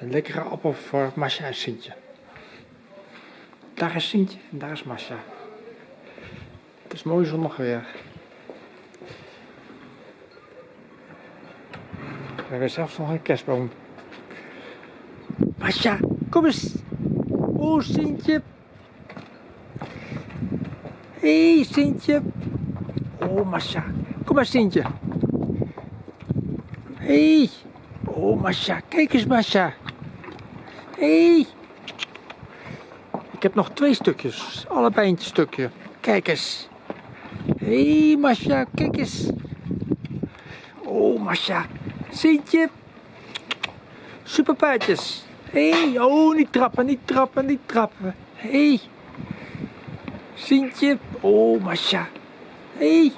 Een lekkere appel voor Masha en Sintje. Daar is Sintje en daar is Masha. Het is mooi zonnig weer. We hebben zelfs nog een kerstboom. Masha, kom eens. Oh, Sintje. Hé, hey, Sintje. Oh, Masha. Kom maar, Sintje. Hé. Hey. Oh, Masha. Kijk eens, Masha. Hé. Hey. Ik heb nog twee stukjes. Allebei een stukje. Kijk eens. Hé, hey, Masha. Kijk eens. Oh, Masha. Sintje. Superpaardjes. Hé. Hey. Oh, niet trappen, niet trappen, niet trappen. Hé. Hey. Sintje. Oh, Masha. Hé. Hey.